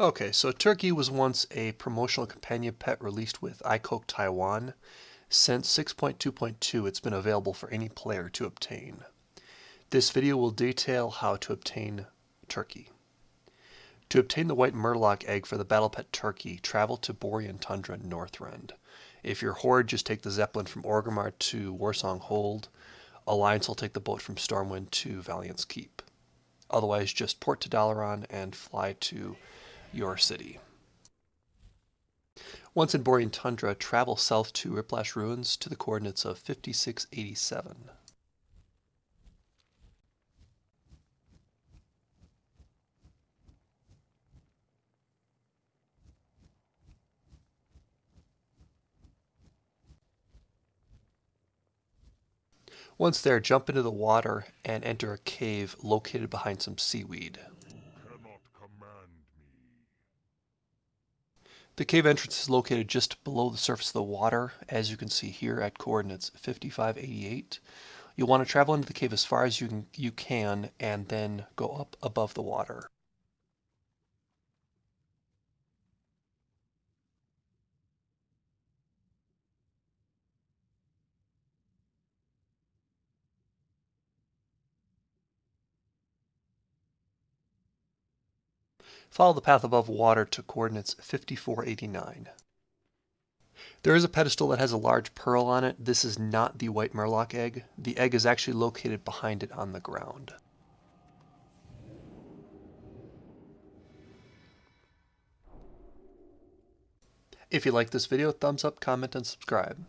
Okay, so Terky was once a promotional companion pet released with iCoke Taiwan. Since 6.2.2, it's been available for any player to obtain. This video will detail how to obtain Terky. To obtain the white murloc egg for the Battle Pet Terky, travel to Borean Tundra Northrend. If you're Horde, just take the Zeppelin from Orgrimmar to Warsong Hold. Alliance will take the boat from Stormwind to Valiant's Keep. Otherwise, just port to Dalaran and fly to your city. Once in Borean Tundra, travel south to Riplash Ruins to the coordinates of 5687. Once there, jump into the water and enter a cave located behind some seaweed. The cave entrance is located just below the surface of the water, as you can see here at coordinates 5588. You'll want to travel into the cave as far as you can, you can and then go up above the water. Follow the path above water to coordinates 5489. There is a pedestal that has a large pearl on it. This is not the white murloc egg. The egg is actually located behind it on the ground. If you like this video, thumbs up, comment, and subscribe.